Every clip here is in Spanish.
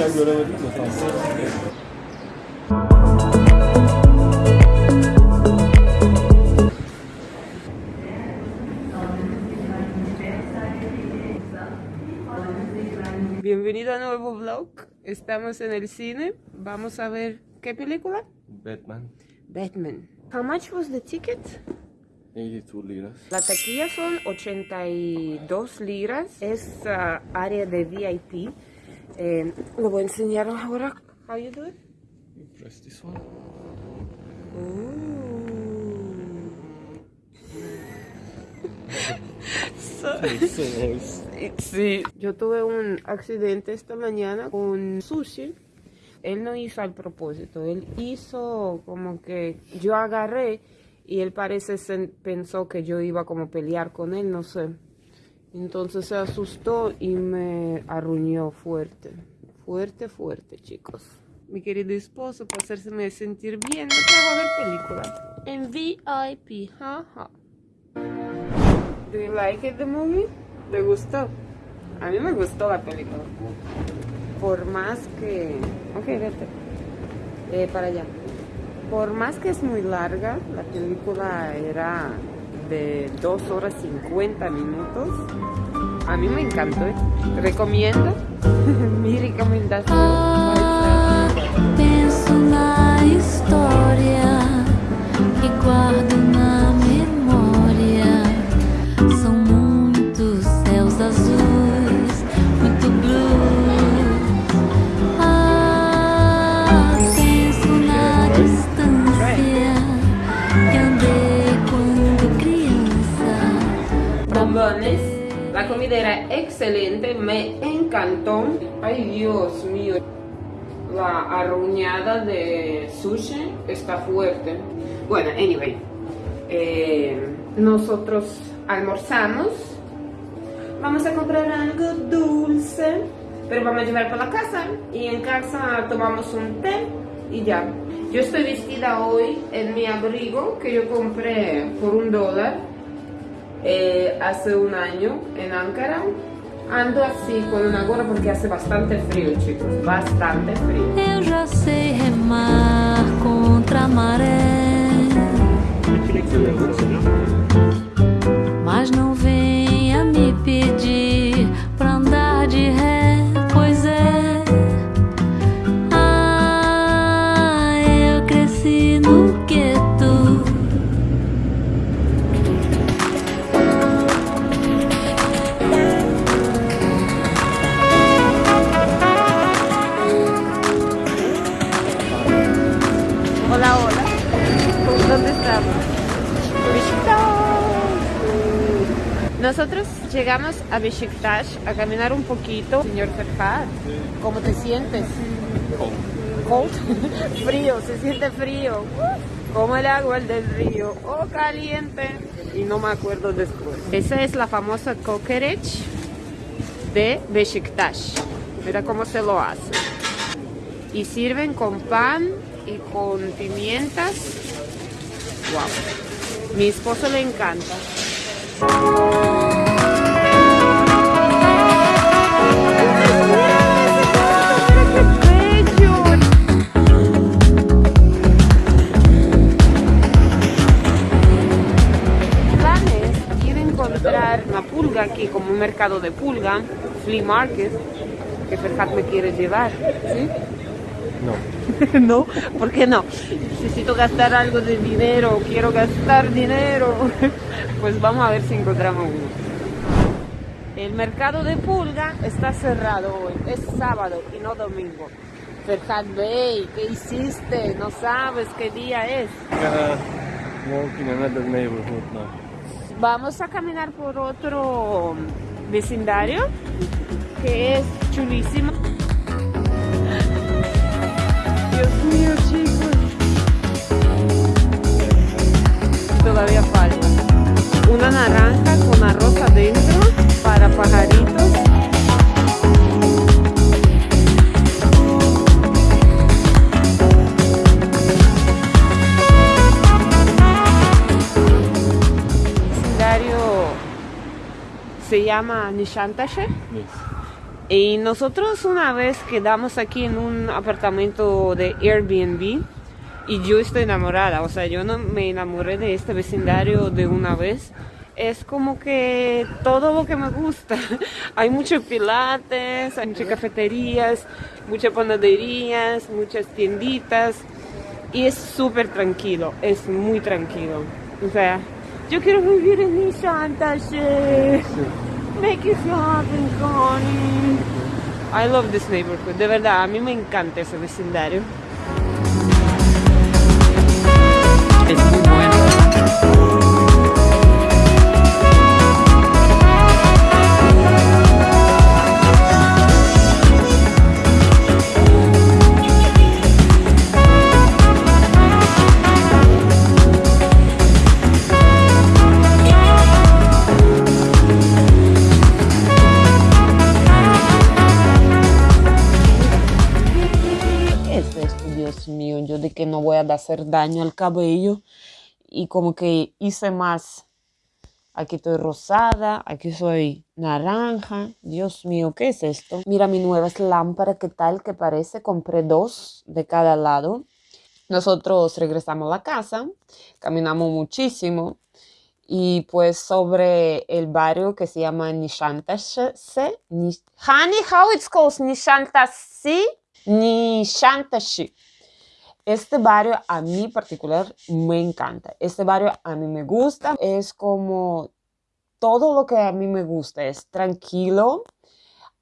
Gelirken göremedim de tam. Bienvenido a nuevo vlog. Estamos en el cine. Vamos a ver qué película? Batman. Batman. How much was the ticket? 82 liras. La taquilla son 82 liras. Es ah, área de VIP. Eh, lo voy a enseñar ahora. How you do it? You press this one. So-. Sí, yo tuve un accidente esta mañana con sushi. Él no hizo al propósito, él hizo como que yo agarré y él parece pensó que yo iba como a pelear con él, no sé. Entonces se asustó y me arruñó fuerte, fuerte, fuerte, chicos. Mi querido esposo, para hacerme sentir bien, me trajo a ver película en VIP, jaja. Do you like it, the movie? ¿Te gustó? A mí me gustó la película. Por más que... Ok, vete. Eh, para allá. Por más que es muy larga, la película era de 2 horas 50 minutos. A mí me encantó. ¿eh? Recomiendo. Mi recomendación. La comida era excelente, me encantó. Ay, Dios mío. La arruñada de sushi está fuerte. Bueno, anyway. eh, nosotros almorzamos. Vamos a comprar algo dulce. Pero vamos a llevar para la casa. Y en casa tomamos un té y ya. Yo estoy vestida hoy en mi abrigo que yo compré por un dólar eh, hace un año en Ankara. Ando así con una gorra porque hace bastante frío, chicos, bastante frío. Eu já sei remar contra a maré. Mas não venha me pedir Nosotros llegamos a Beşiktaş a caminar un poquito. Señor Ferhat, ¿cómo te sientes? Cold. frío, se siente frío. Como el agua del río. O caliente. Y no me acuerdo después. Esa es la famosa kokoreç de Beşiktaş. Mira cómo se lo hace. Y sirven con pan y con pimientas. Wow. Mi esposo le encanta. Pulga aquí, como un mercado de pulga, flea market, que Ferhat me quiere llevar. ¿sí? No. no, ¿por qué no? Necesito gastar algo de dinero, quiero gastar dinero. Pues vamos a ver si encontramos uno. El mercado de pulga está cerrado hoy, es sábado y no domingo. Ferhat Bey, ¿qué hiciste? No sabes qué día es. Uh, walk in another neighborhood now. Vamos a caminar por otro vecindario que es chulísimo. Dios mío, chicos. Todavía falta. Una naranja con arroz adentro para pajaritos. Y nosotros una vez quedamos aquí en un apartamento de Airbnb y yo estoy enamorada, o sea, yo no me enamoré de este vecindario de una vez. Es como que todo lo que me gusta. hay muchos pilates, hay muchas cafeterías, muchas panaderías, muchas tienditas y es súper tranquilo, es muy tranquilo. O sea, yo quiero vivir en mi Santa Fe. Make it happen, Connie. I love this neighborhood. De verdad, a mí me encanta ese vecindario. Es muy bueno. Que no voy a hacer daño al cabello y como que hice más. Aquí estoy rosada, aquí soy naranja. Dios mío, ¿qué es esto? Mira mi nueva lámpara, ¿qué tal que parece? Compré dos de cada lado. Nosotros regresamos a la casa, caminamos muchísimo y pues sobre el barrio que se llama Nishantashe. Nish- Honey, how it's called? Nishantashi. Nishantashi. Este barrio a mí particular me encanta. Este barrio a mí me gusta. Es como todo lo que a mí me gusta. Es tranquilo,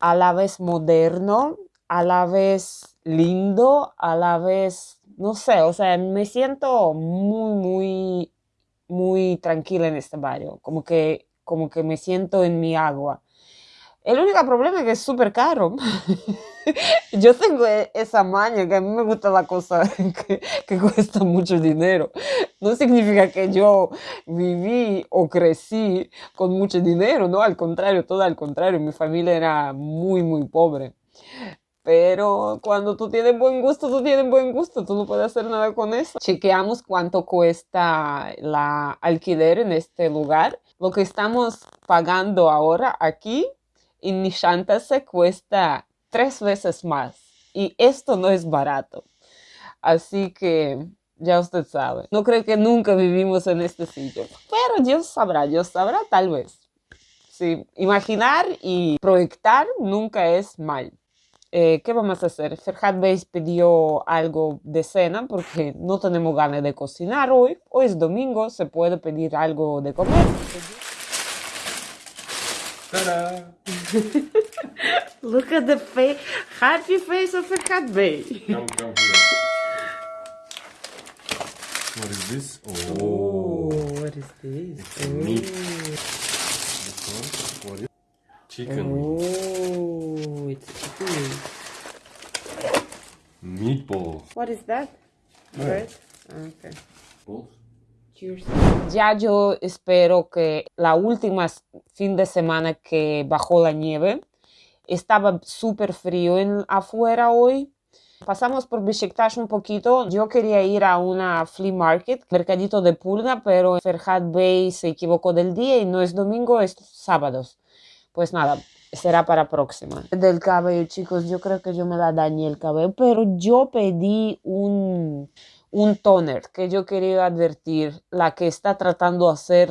a la vez moderno, a la vez lindo, a la vez, no sé, o sea, me siento muy, muy, muy tranquila en este barrio. Como que, como que me siento en mi agua. El único problema es que es súper caro. Yo tengo e- esa maña que a mí me gusta la cosa que, que cuesta mucho dinero. No significa que yo viví o crecí con mucho dinero, no, al contrario, todo al contrario. Mi familia era muy, muy pobre. Pero cuando tú tienes buen gusto, tú tienes buen gusto, tú no puedes hacer nada con eso. Chequeamos cuánto cuesta la alquiler en este lugar. Lo que estamos pagando ahora aquí en Nishanta se cuesta tres veces más. Y esto no es barato. Así que ya usted sabe. No creo que nunca vivimos en este sitio. Pero Dios sabrá, Dios sabrá tal vez. Sí, imaginar y proyectar nunca es mal. Eh, ¿Qué vamos a hacer? Ferhat Beis pidió algo de cena porque no tenemos ganas de cocinar hoy. Hoy es domingo, se puede pedir algo de comer. Look at the face, happy face of. Come, come here. What is this? Oh, oh. what is this? it's meat. This one, what is Chicken. Oh, it's chicken. Meatball. What is that? Bread. Ah, okay. Balls. Ya yo espero que la última fin de semana que bajó la nieve estaba súper frío en, afuera hoy. Pasamos por Besiktas un poquito. Yo quería ir a una flea market, mercadito de pulga, pero Ferhat Bey se equivocó del día y no es domingo, es sábados. Pues nada, será para próxima. Del cabello, chicos, yo creo que yo me la dañé el cabello, pero yo pedí un, un toner que yo quería advertir, la que está tratando de hacer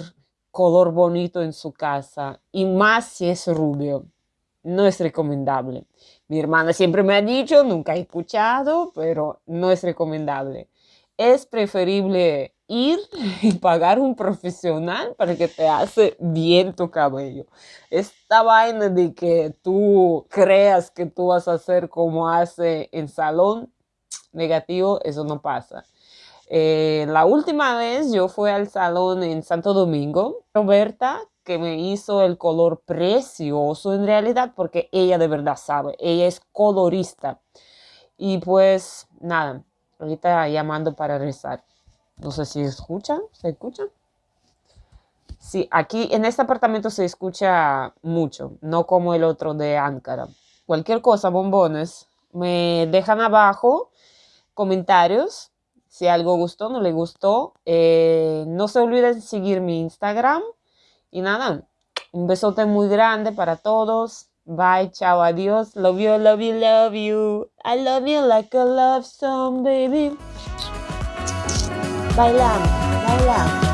color bonito en su casa, y más si es rubio, no es recomendable. Mi hermana siempre me ha dicho, nunca he escuchado, pero no es recomendable. Es preferible ir y pagar un profesional para que te hace bien tu cabello. Esta vaina de que tú creas que tú vas a hacer como hace en salón, negativo, eso no pasa. Eh, la última vez yo fui al salón en Santo Domingo, Roberta, que me hizo el color precioso en realidad, porque ella de verdad sabe, ella es colorista. Y pues nada, ahorita llamando para rezar. No sé si escuchan, ¿se escucha? Sí, aquí en este apartamento se escucha mucho, no como el otro de Ankara. Cualquier cosa, bombones, me dejan abajo comentarios si algo gustó, no le gustó. Eh, no se olviden seguir mi Instagram. Y nada, un besote muy grande para todos. Bye, chao, adiós. Love you, love you, love you. I love you like a love song, baby. Bailamos, bailamos.